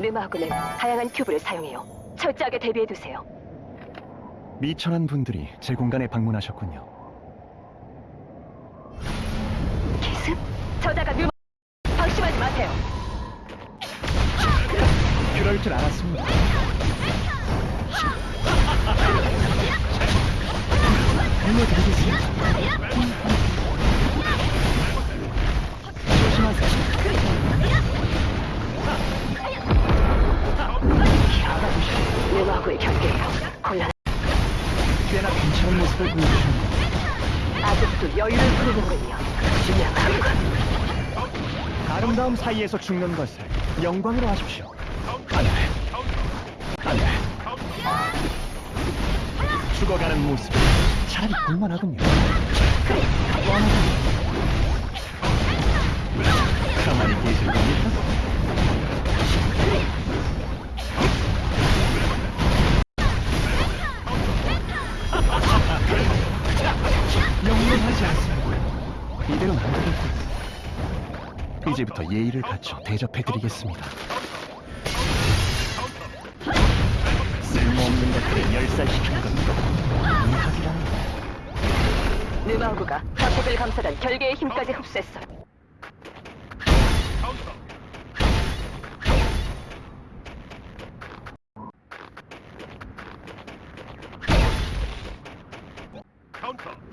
느마하고는 다양한 큐브를 사용해요. 철저하게 대비해두세요. 미천한 분들이 제 공간에 방문하셨군요. 기습? 저자가 느마... 방심하지 마세요. 그럴 줄 알았습니다. 느마하고의 경계예요. 곤란... 꽤나 괜찮은 모습을 보여주셨네요. 아직도 여유를 부리는군요. 지나가군. 아름다움 사이에서 죽는 것을 영광으로 하십시오. 안 돼. 안 돼. 죽어가는 모습 차라리 볼만하군요. 그래. 가만히 계실 겁니까? 하지 않습니다. 이대로는 안 되겠군. 이제부터 예의를 갖춰 대접해드리겠습니다. 쓸모없는 것들을 열살시키는 것도 이학이라는 느마우그가 하코벨 감사단 결계의 힘까지 흡수했어. 카운터.